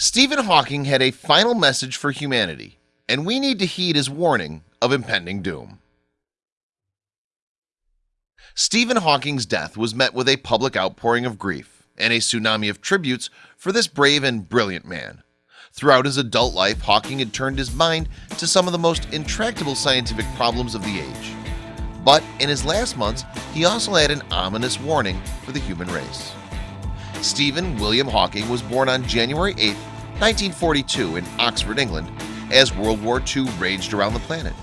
Stephen Hawking had a final message for humanity and we need to heed his warning of impending doom. Stephen Hawking's death was met with a public outpouring of grief and a tsunami of tributes for this brave and brilliant man. Throughout his adult life Hawking had turned his mind to some of the most intractable scientific problems of the age. But in his last months he also had an ominous warning for the human race Stephen William Hawking was born on January 8, 1942 in Oxford, England as World War II raged around the planet.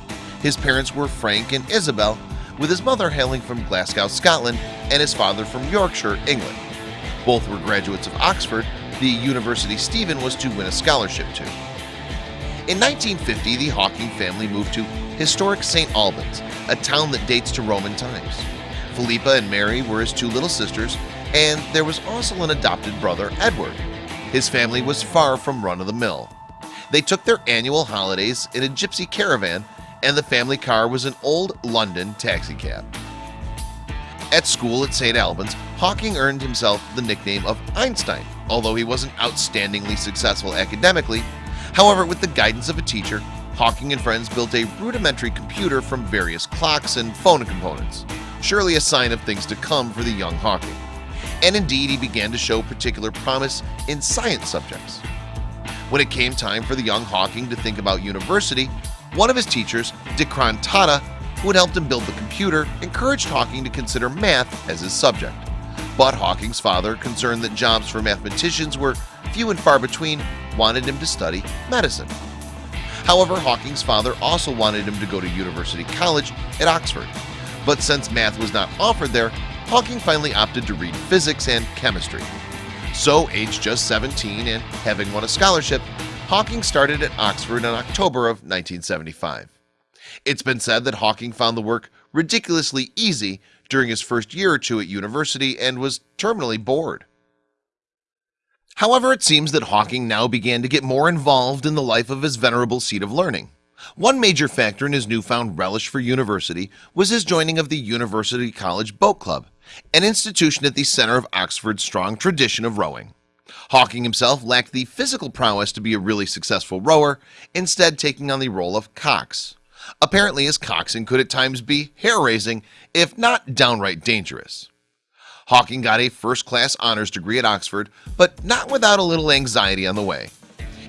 His parents were Frank and Isabel, with his mother hailing from Glasgow, Scotland, and his father from Yorkshire, England. Both were graduates of Oxford, the university Stephen was to win a scholarship to. In 1950, the Hawking family moved to historic St. Albans, a town that dates to Roman times. Philippa and Mary were his two little sisters, and there was also an adopted brother, Edward, his family was far from run-of-the-mill. They took their annual holidays in a gypsy caravan and the family car was an old London taxicab. At school at St. Albans, Hawking earned himself the nickname of Einstein, although he wasn't outstandingly successful academically. However, with the guidance of a teacher, Hawking and friends built a rudimentary computer from various clocks and phone components, surely a sign of things to come for the young Hawking and indeed he began to show particular promise in science subjects. When it came time for the young Hawking to think about university, one of his teachers, Dikran Tahta, who had helped him build the computer, encouraged Hawking to consider math as his subject. But Hawking's father, concerned that jobs for mathematicians were few and far between, wanted him to study medicine. However, Hawking's father also wanted him to go to University College at Oxford. But since math was not offered there, Hawking finally opted to read physics and chemistry. So aged just 17 and having won a scholarship, Hawking started at Oxford in October of 1975. It's been said that Hawking found the work ridiculously easy during his first year or two at university and was terminally bored. However, it seems that Hawking now began to get more involved in the life of his venerable seat of learning. One major factor in his newfound relish for university was his joining of the University College Boat Club, an institution at the center of Oxford's strong tradition of rowing. Hawking himself lacked the physical prowess to be a really successful rower, instead taking on the role of cox. Apparently his coxing could at times be hair-raising, if not downright dangerous. Hawking got a first-class honors degree at Oxford, but not without a little anxiety on the way.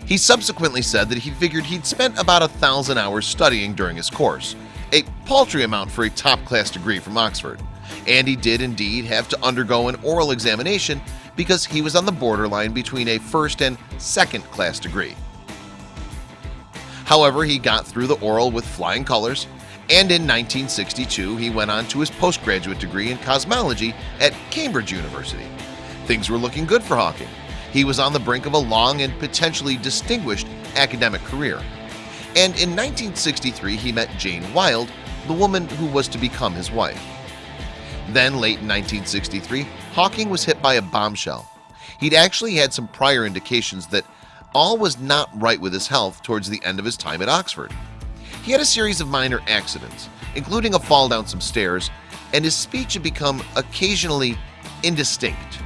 He subsequently said that he figured he'd spent about a thousand hours studying during his course, a paltry amount for a top-class degree from Oxford and he did indeed have to undergo an oral examination because he was on the borderline between a first and second class degree. However, he got through the oral with flying colors and in 1962 he went on to his postgraduate degree in cosmology at Cambridge University. Things were looking good for Hawking. He was on the brink of a long and potentially distinguished academic career. And in 1963 he met Jane Wilde the woman who was to become his wife then late in 1963 Hawking was hit by a bombshell. He'd actually had some prior indications that all was not right with his health towards the end of his time at Oxford. He had a series of minor accidents including a fall down some stairs and his speech had become occasionally indistinct.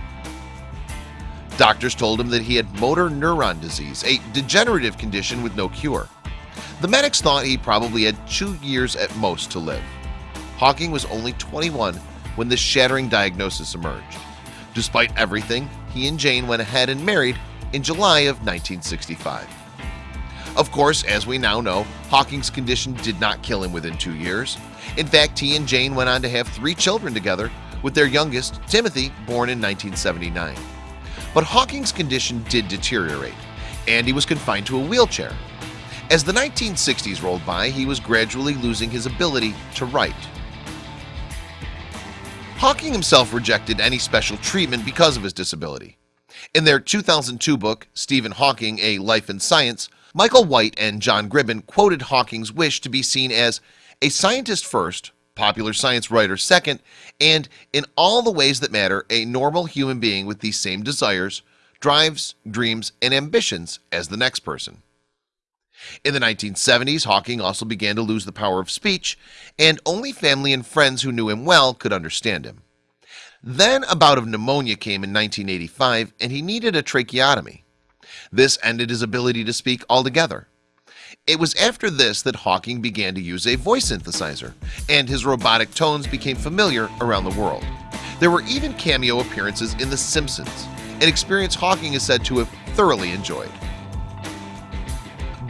Doctors told him that he had motor neuron disease a degenerative condition with no cure. The medics thought he probably had two years at most to live. Hawking was only 21 when this shattering diagnosis emerged. Despite everything, he and Jane went ahead and married in July of 1965. Of course, as we now know, Hawking's condition did not kill him within two years. In fact, he and Jane went on to have three children together, with their youngest, Timothy, born in 1979. But Hawking's condition did deteriorate, and he was confined to a wheelchair. As the 1960s rolled by, he was gradually losing his ability to write. Hawking himself rejected any special treatment because of his disability. In their 2002 book, Stephen Hawking, A Life in Science, Michael White and John Gribbin quoted Hawking's wish to be seen as a scientist first, popular science writer second, and in all the ways that matter, a normal human being with these same desires, drives, dreams, and ambitions as the next person. In the 1970s Hawking also began to lose the power of speech and only family and friends who knew him well could understand him. Then a bout of pneumonia came in 1985 and he needed a tracheotomy. This ended his ability to speak altogether. It was after this that Hawking began to use a voice synthesizer and his robotic tones became familiar around the world. There were even cameo appearances in The Simpsons an experience Hawking is said to have thoroughly enjoyed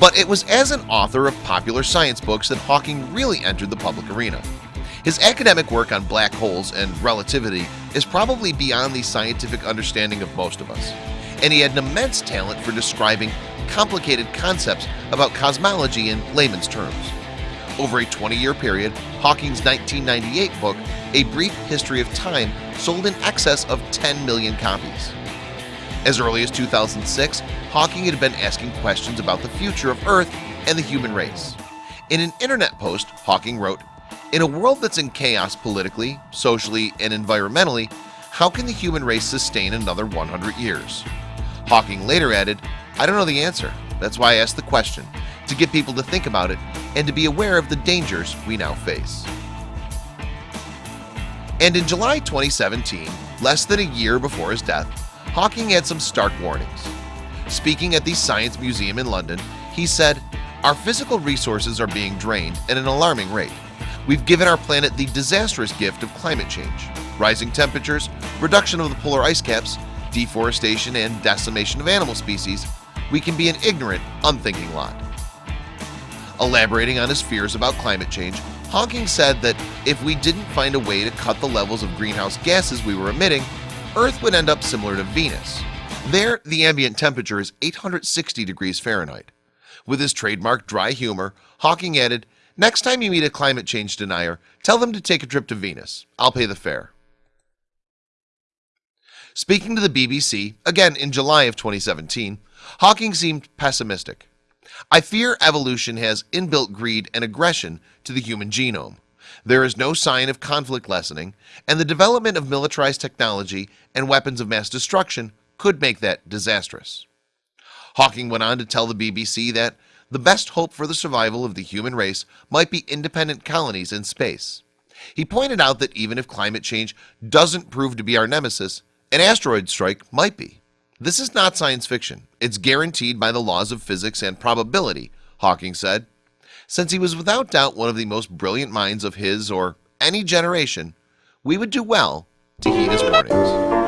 but it was as an author of popular science books that Hawking really entered the public arena. His academic work on black holes and relativity is probably beyond the scientific understanding of most of us and he had an immense talent for describing complicated concepts about cosmology in layman's terms. Over a 20-year period Hawking's 1998 book a brief history of time sold in excess of 10 million copies as early as 2006 Hawking had been asking questions about the future of Earth and the human race. In an internet post Hawking wrote in a world that's in chaos politically socially and environmentally How can the human race sustain another 100 years? Hawking later added I don't know the answer. That's why I asked the question to get people to think about it and to be aware of the dangers we now face. And in July 2017 less than a year before his death Hawking had some stark warnings. Speaking at the Science Museum in London he said our physical resources are being drained at an alarming rate. We've given our planet the disastrous gift of climate change rising temperatures reduction of the polar ice caps deforestation and decimation of animal species. We can be an ignorant unthinking lot. Elaborating on his fears about climate change Hawking said that if we didn't find a way to cut the levels of greenhouse gases we were emitting Earth would end up similar to Venus there the ambient temperature is 860 degrees Fahrenheit with his trademark dry humor Hawking added Next time you meet a climate change denier, tell them to take a trip to Venus. I'll pay the fare. Speaking to the BBC again in July of 2017, Hawking seemed pessimistic. I fear evolution has inbuilt greed and aggression to the human genome. There is no sign of conflict lessening, and the development of militarized technology and weapons of mass destruction could make that disastrous. Hawking went on to tell the BBC that the best hope for the survival of the human race might be independent colonies in space. He pointed out that even if climate change doesn't prove to be our nemesis an asteroid strike might be. This is not science fiction. It's guaranteed by the laws of physics and probability Hawking said since he was without doubt one of the most brilliant minds of his or any generation we would do well to heed his warnings